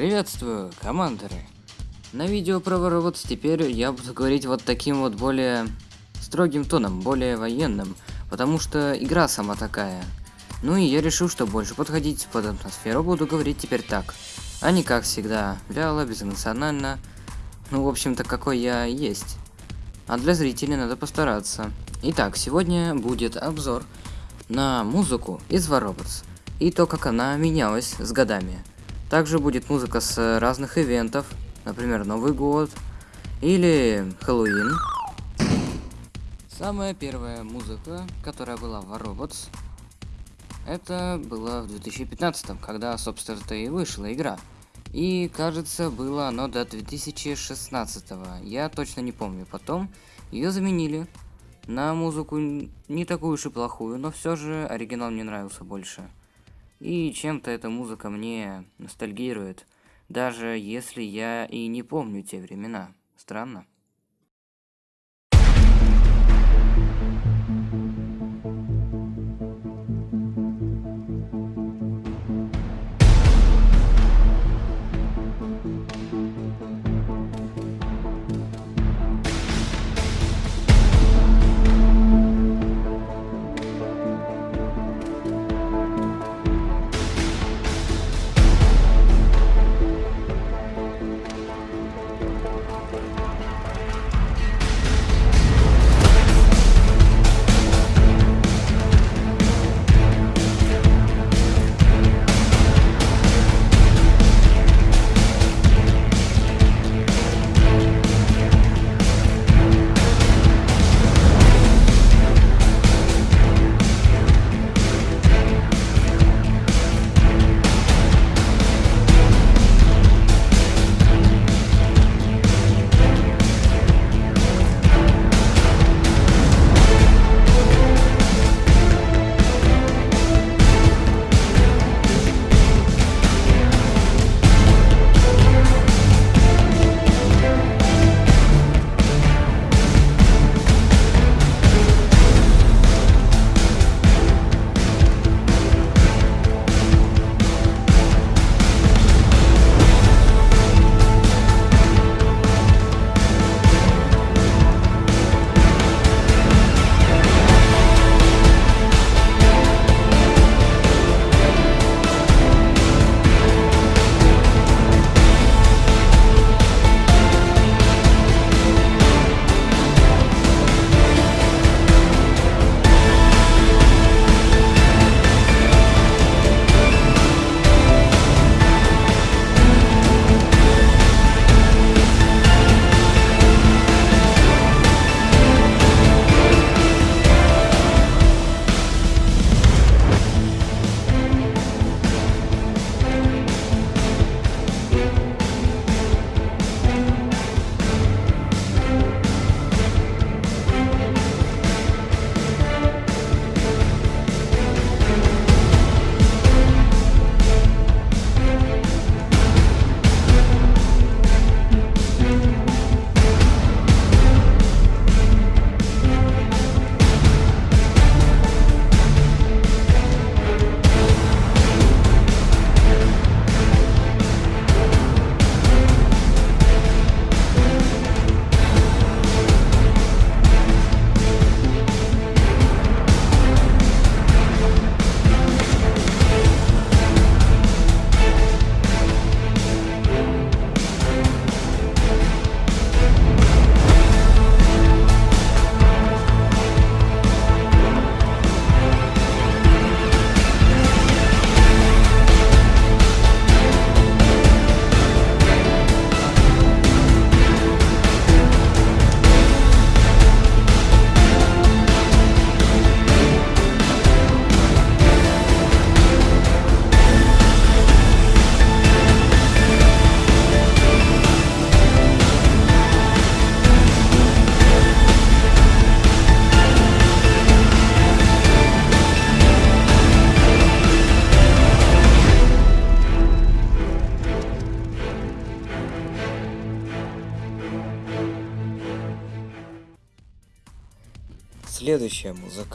Приветствую, командоры! На видео про Вороводс теперь я буду говорить вот таким вот более строгим тоном, более военным, потому что игра сама такая. Ну и я решил, что больше подходить под атмосферу буду говорить теперь так, а не как всегда, вяло, безэмоционально, ну в общем-то какой я есть. А для зрителей надо постараться. Итак, сегодня будет обзор на музыку из Воробоts и то, как она менялась с годами. Также будет музыка с разных ивентов, например, Новый год или Хэллоуин. Самая первая музыка, которая была в Robots, это было в 2015, когда, собственно-то, и вышла игра. И, кажется, было оно до 2016. Я точно не помню. Потом ее заменили на музыку не такую уж и плохую, но все же оригинал мне нравился больше. И чем-то эта музыка мне ностальгирует, даже если я и не помню те времена. Странно.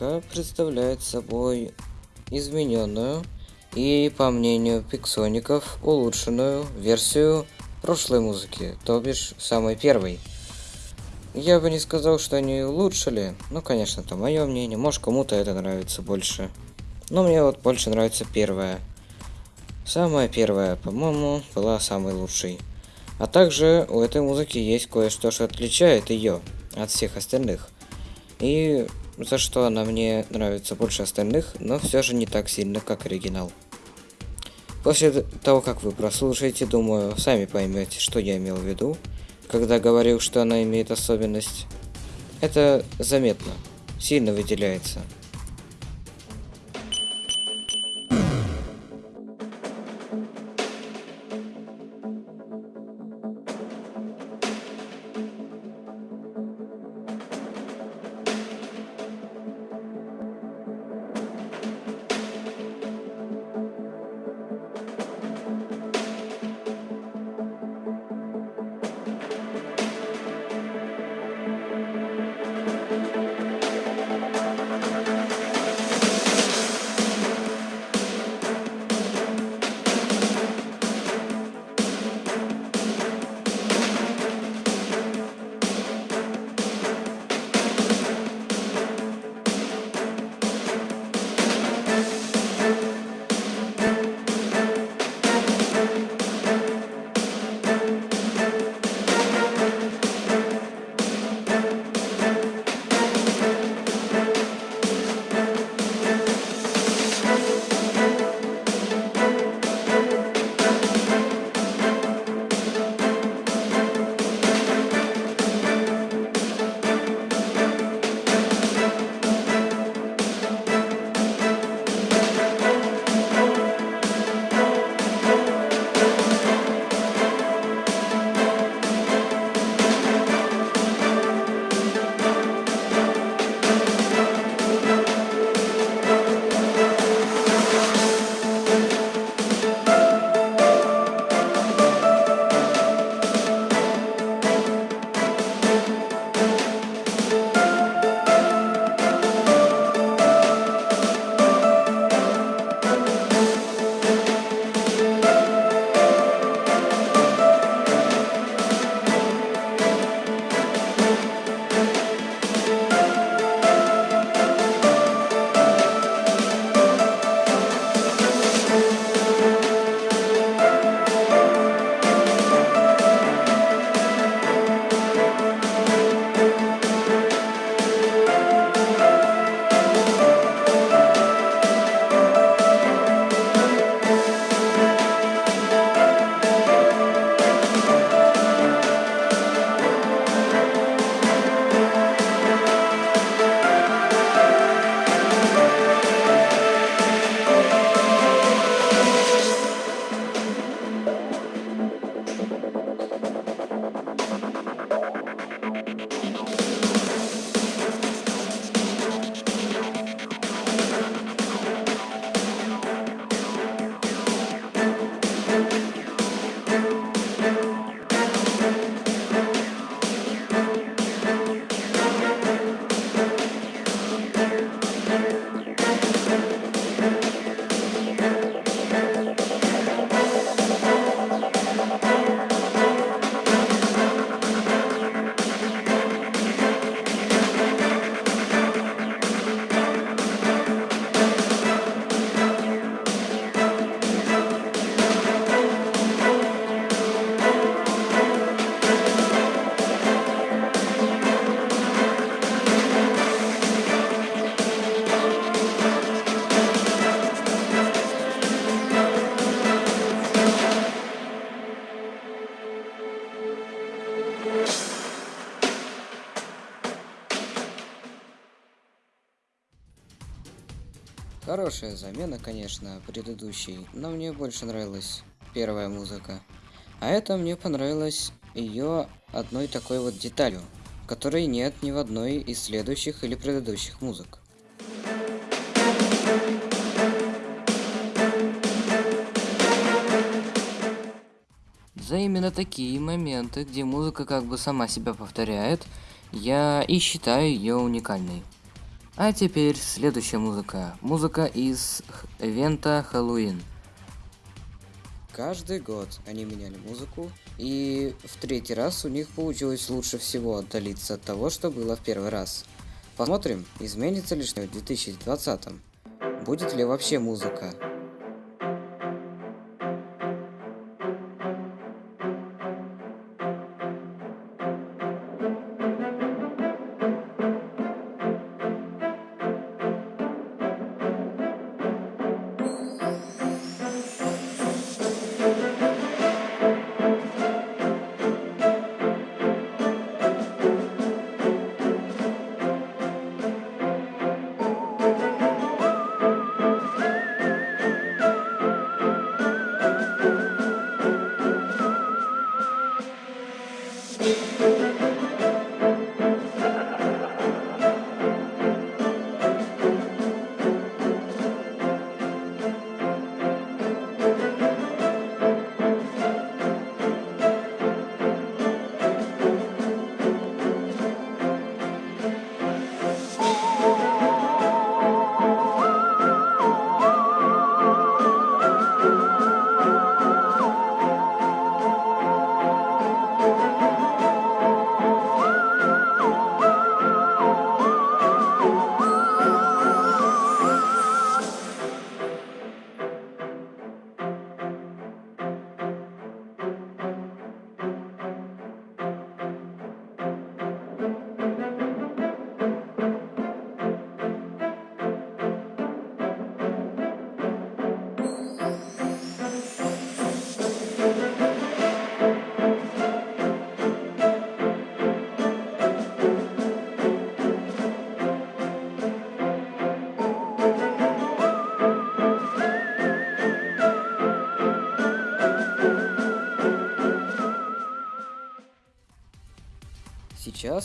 Музыка представляет собой измененную и, по мнению пиксоников, улучшенную версию прошлой музыки, то бишь самой первой. Я бы не сказал, что они улучшили, ну, конечно, это мое мнение, может кому-то это нравится больше. Но мне вот больше нравится первая. Самая первая, по-моему, была самой лучшей. А также у этой музыки есть кое-что, что отличает ее от всех остальных. И за что она мне нравится больше остальных, но все же не так сильно, как оригинал. После того, как вы прослушаете, думаю, сами поймете, что я имел в виду, когда говорил, что она имеет особенность. Это заметно, сильно выделяется. Хорошая замена, конечно, предыдущей, но мне больше нравилась первая музыка. А это мне понравилось ее одной такой вот деталью, которой нет ни в одной из следующих или предыдущих музык. За именно такие моменты, где музыка как бы сама себя повторяет, я и считаю ее уникальной. А теперь следующая музыка. Музыка из ивента Хэллоуин. Каждый год они меняли музыку, и в третий раз у них получилось лучше всего отдалиться от того, что было в первый раз. Посмотрим, изменится ли что в 2020. Будет ли вообще музыка.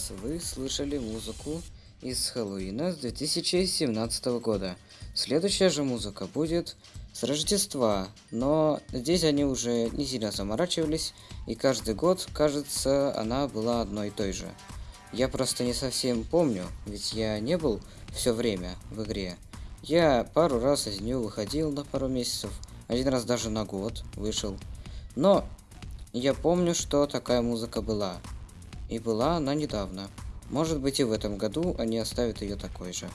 Сейчас вы слышали музыку из Хэллоуина с 2017 года. Следующая же музыка будет с Рождества, но здесь они уже не сильно заморачивались, и каждый год, кажется, она была одной и той же. Я просто не совсем помню, ведь я не был все время в игре. Я пару раз из нее выходил на пару месяцев, один раз даже на год вышел. Но я помню, что такая музыка была. И была она недавно. Может быть и в этом году они оставят ее такой же.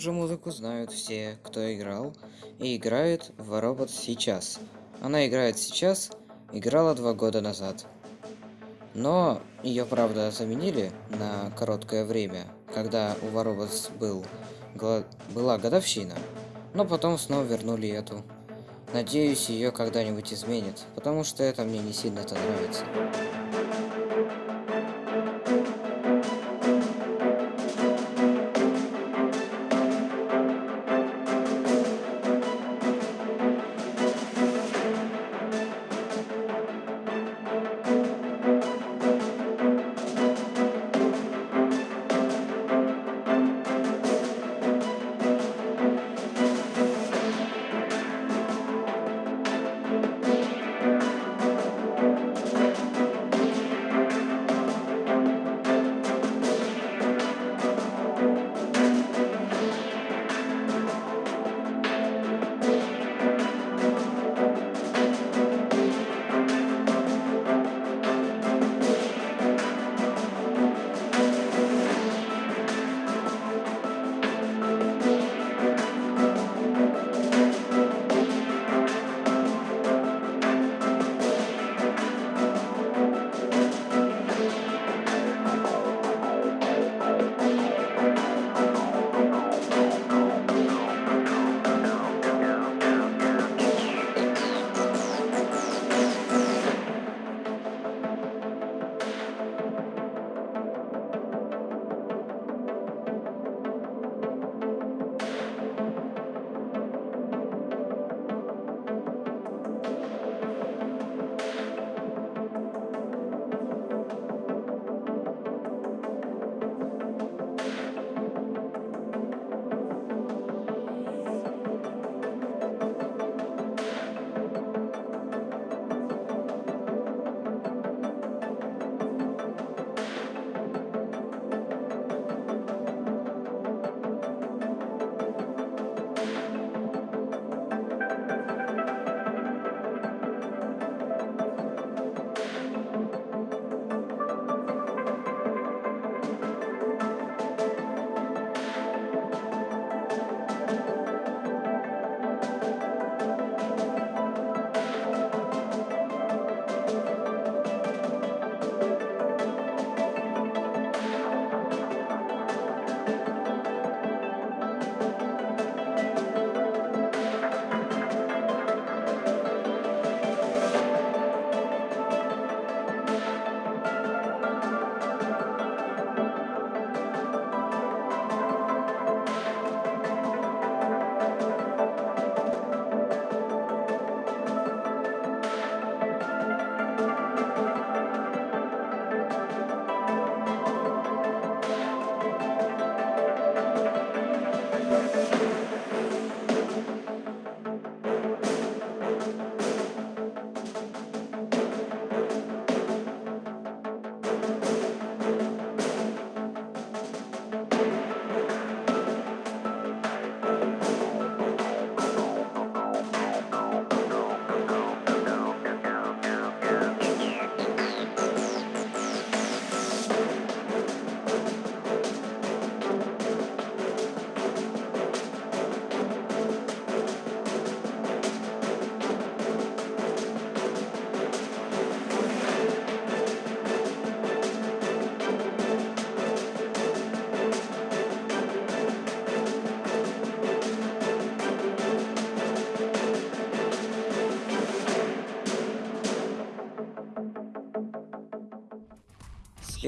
Же музыку знают все, кто играл и играет в робот сейчас. Она играет сейчас, играла два года назад. Но ее, правда, заменили на короткое время, когда у Воробос был, была годовщина. Но потом снова вернули эту. Надеюсь, ее когда-нибудь изменит, потому что это мне не сильно-то нравится.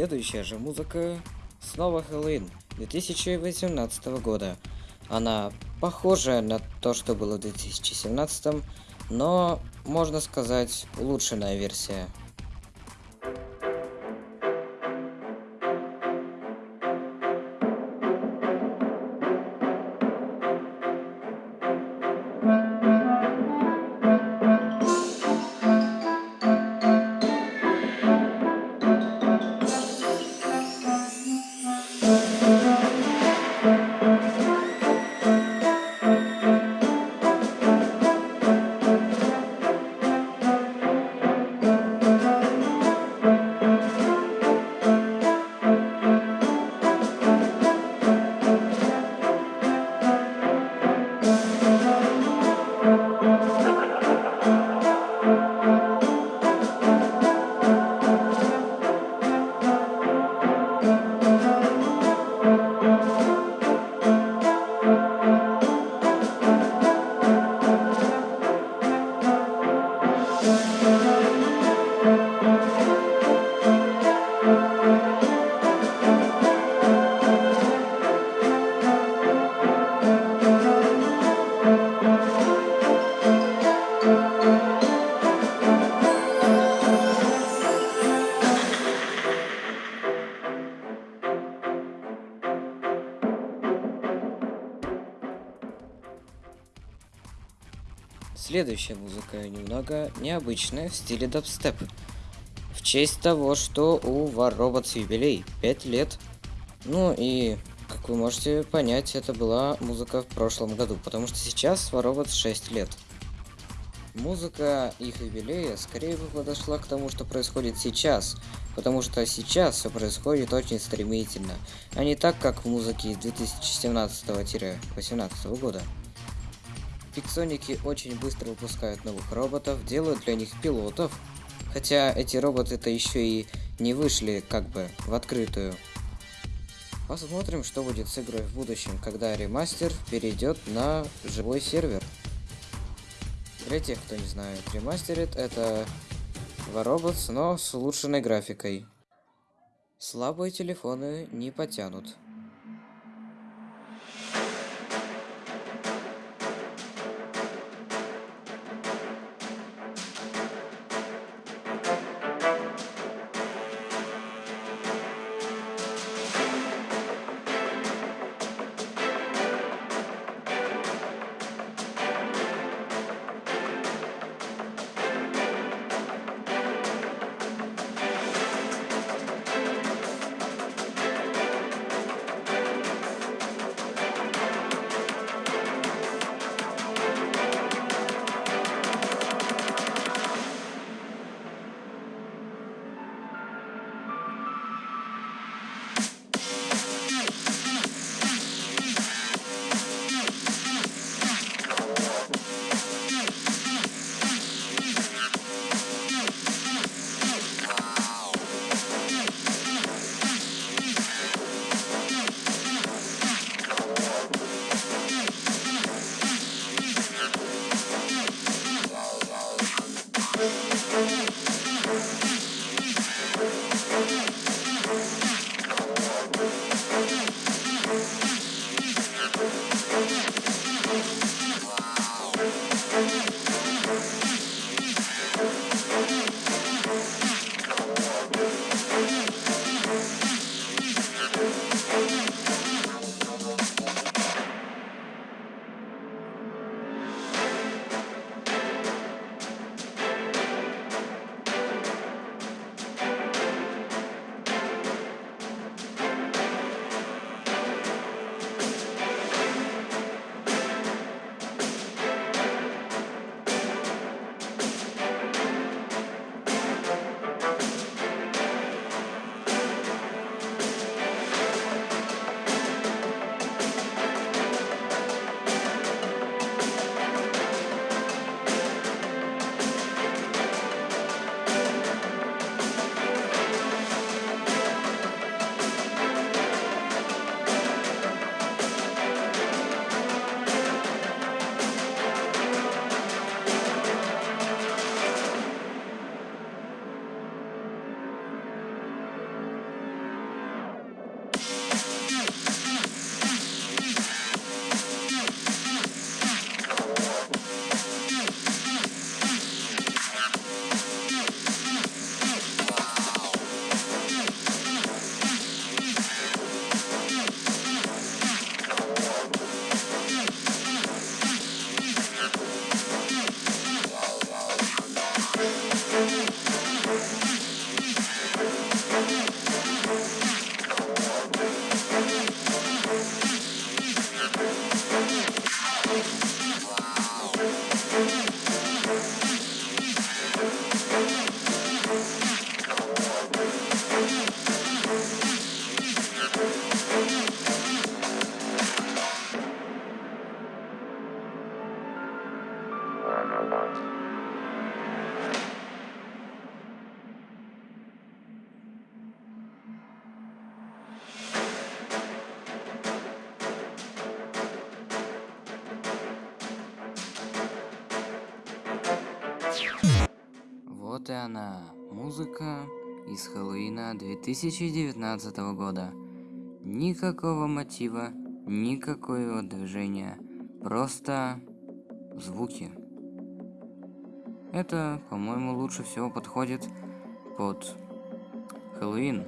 Следующая же музыка снова Хэллоуин 2018 года. Она похожая на то, что было в 2017, но, можно сказать, улучшенная версия. Следующая музыка немного необычная в стиле дабстеп. В честь того, что у War Robots юбилей 5 лет. Ну и, как вы можете понять, это была музыка в прошлом году, потому что сейчас War Robots 6 лет. Музыка их юбилея скорее бы подошла к тому, что происходит сейчас, потому что сейчас все происходит очень стремительно, а не так, как в музыке 2017-18 года. Пиксоники очень быстро выпускают новых роботов, делают для них пилотов, хотя эти роботы-то еще и не вышли как бы в открытую. Посмотрим, что будет с игрой в будущем, когда ремастер перейдет на живой сервер. Для тех, кто не знает, ремастерит это War но с улучшенной графикой. Слабые телефоны не потянут. 2019 года. Никакого мотива, никакого движения, просто звуки. Это, по-моему, лучше всего подходит под Хэллоуин.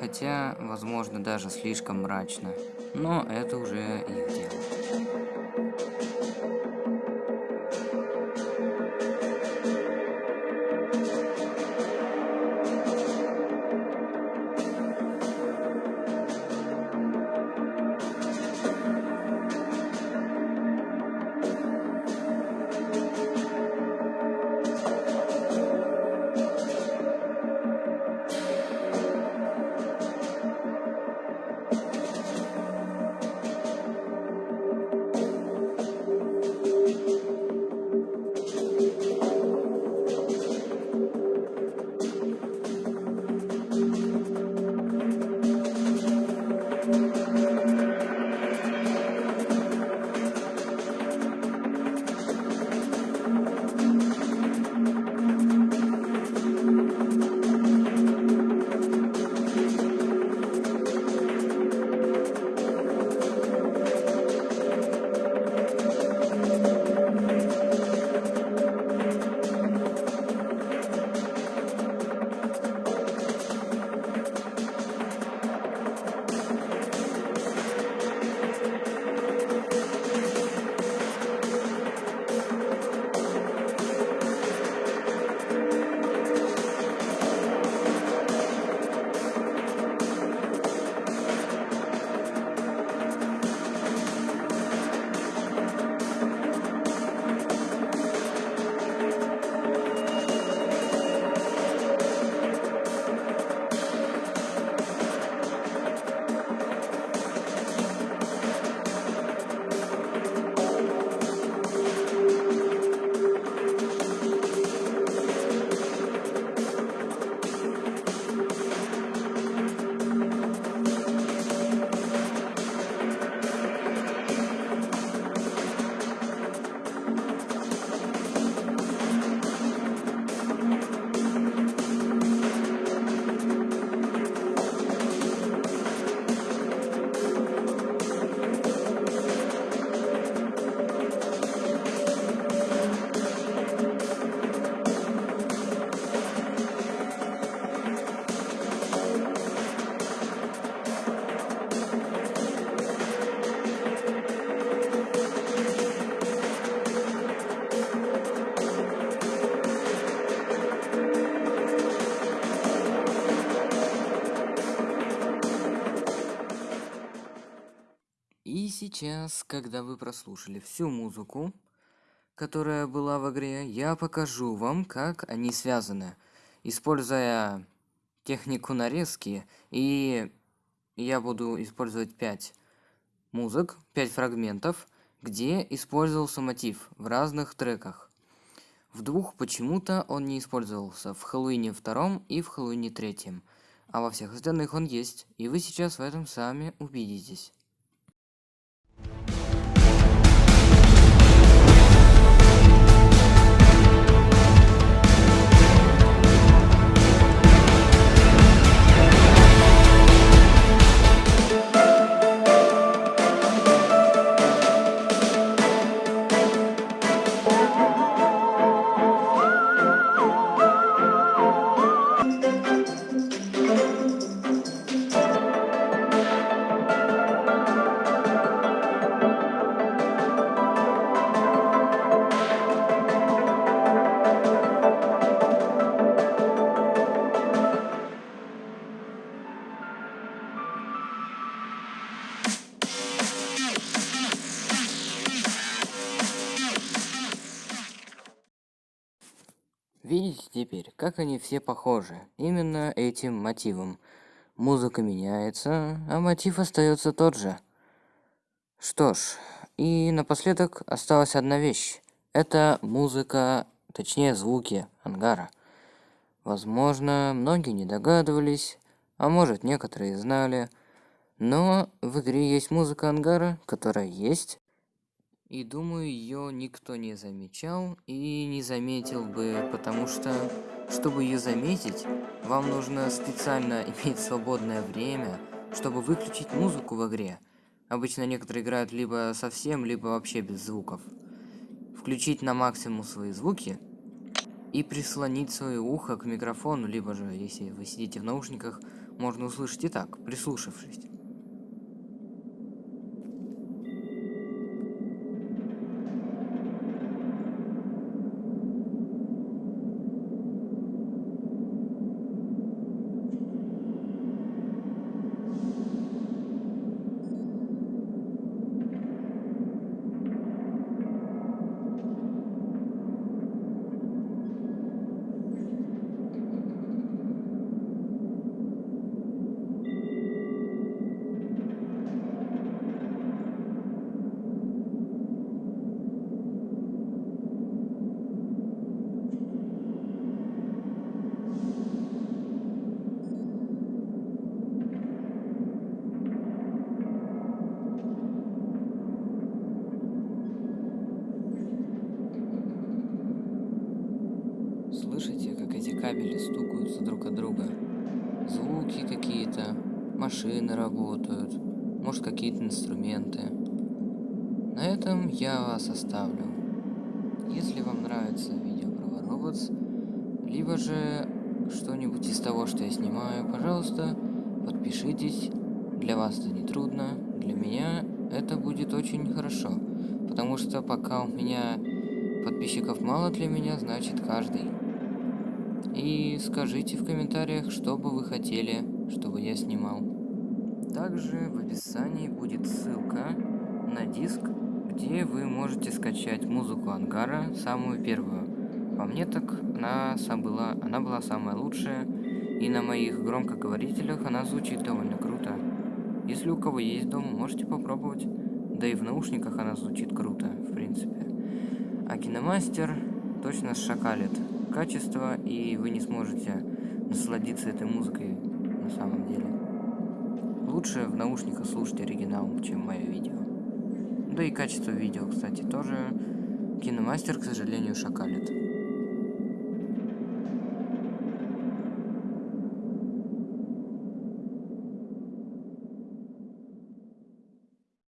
Хотя, возможно, даже слишком мрачно. Но это уже их дело. Сейчас, когда вы прослушали всю музыку, которая была в игре, я покажу вам, как они связаны, используя технику нарезки, и я буду использовать 5 музык, 5 фрагментов, где использовался мотив в разных треках. В двух почему-то он не использовался, в Хэллоуине втором и в Хэллоуине третьем, а во всех остальных он есть, и вы сейчас в этом сами убедитесь. Как они все похожи, именно этим мотивом. Музыка меняется, а мотив остается тот же. Что ж, и напоследок осталась одна вещь. Это музыка, точнее звуки ангара. Возможно, многие не догадывались, а может некоторые знали, но в игре есть музыка ангара, которая есть, и думаю, ее никто не замечал и не заметил бы, потому что, чтобы ее заметить, вам нужно специально иметь свободное время, чтобы выключить музыку в игре. Обычно некоторые играют либо совсем, либо вообще без звуков. Включить на максимум свои звуки и прислонить свое ухо к микрофону, либо же, если вы сидите в наушниках, можно услышать и так, прислушавшись. Слышите, как эти кабели стукаются друг от друга? Звуки какие-то, машины работают, может какие-то инструменты. На этом я вас оставлю. Если вам нравится видео про Robots, либо же что-нибудь из того, что я снимаю, пожалуйста, подпишитесь. Для вас это не трудно, для меня это будет очень хорошо. Потому что пока у меня подписчиков мало для меня, значит каждый и скажите в комментариях, что бы вы хотели, чтобы я снимал. Также в описании будет ссылка на диск, где вы можете скачать музыку Ангара, самую первую. По мне так она, была, она была самая лучшая, и на моих громкоговорителях она звучит довольно круто. Если у кого есть дома, можете попробовать. Да и в наушниках она звучит круто, в принципе. А киномастер точно шакалит качество, и вы не сможете насладиться этой музыкой на самом деле. Лучше в наушниках слушать оригинал, чем мое видео. Да и качество видео, кстати, тоже киномастер, к сожалению, шакалит.